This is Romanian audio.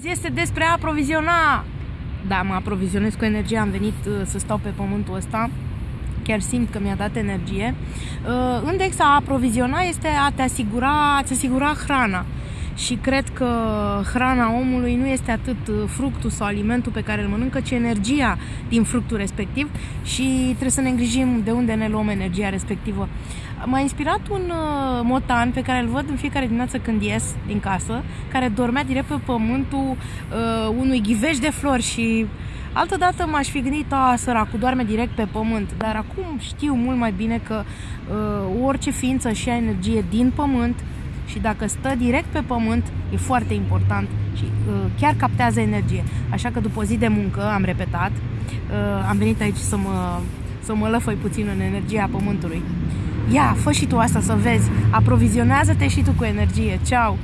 Este despre a aproviziona. Da, mă aprovizionez cu energie, am venit uh, să stau pe pământul ăsta. Chiar simt că mi-a dat energie. Uh, Index a aproviziona este a te asigura, a-ți asigura hrana și cred că hrana omului nu este atât uh, fructul sau alimentul pe care îl mănâncă, ci energia din fructul respectiv și trebuie să ne îngrijim de unde ne luăm energia respectivă. M-a inspirat un uh, motan pe care îl văd în fiecare dimineață când ies din casă, care dormea direct pe pământul uh, unui ghiveș de flori și Altădată m-aș fi gândit, a, săracul, doarme direct pe pământ, dar acum știu mult mai bine că uh, orice ființă și energie din pământ și dacă stă direct pe pământ, e foarte important și uh, chiar captează energie. Așa că după o zi de muncă, am repetat, uh, am venit aici să mă, să mă lăfăi puțin în energia pământului. Ia, fă și tu asta să vezi, aprovizionează-te și tu cu energie. Ceau!